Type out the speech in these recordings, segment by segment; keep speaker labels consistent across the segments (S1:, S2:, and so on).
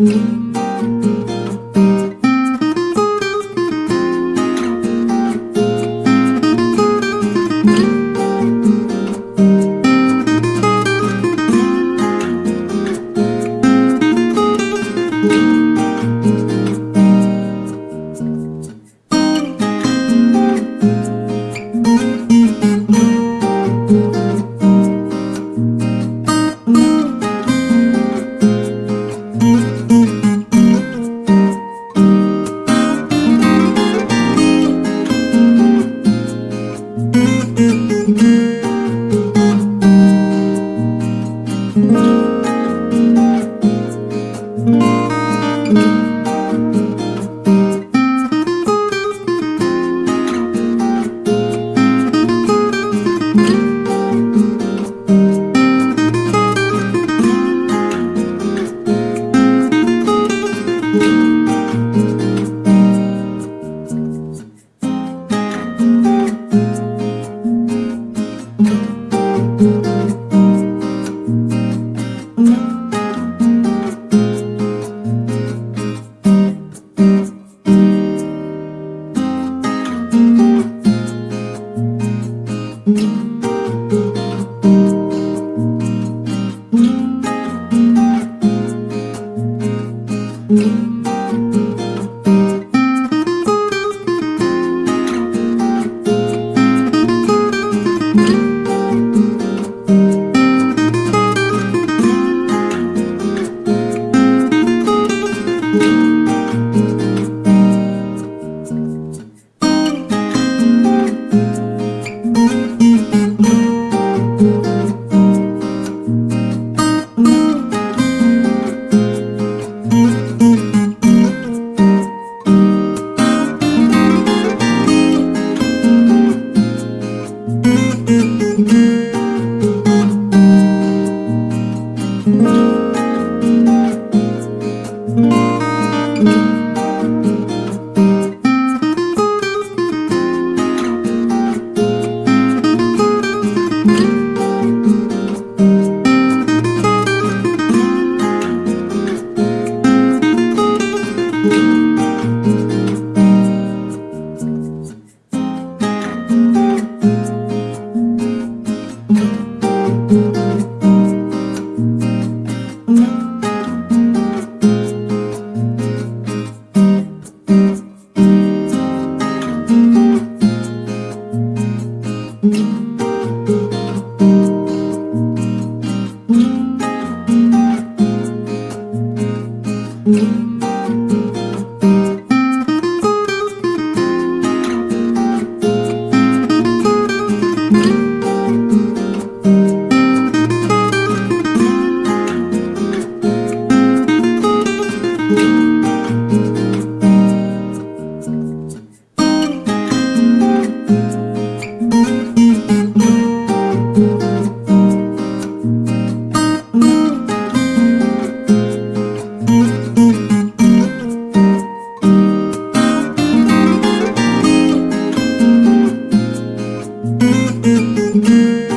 S1: Mm-hmm. Mm-hmm. Mm-hmm. Música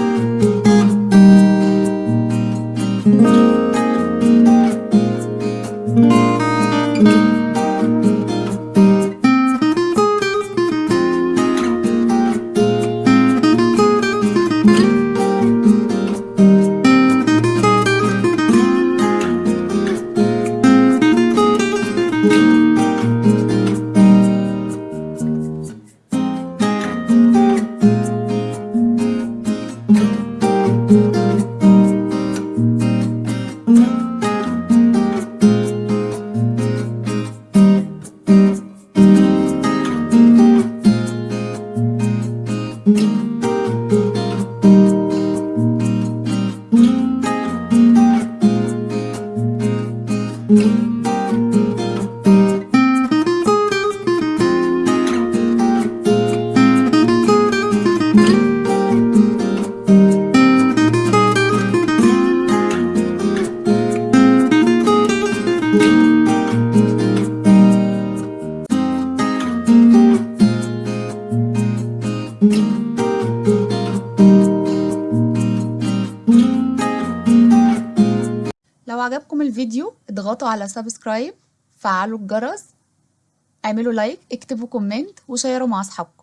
S1: Música عجبكم الفيديو اضغطوا على subscribe فعلوا الجرس اعملوا like اكتبوا comment وشيروا مع أصحابكم.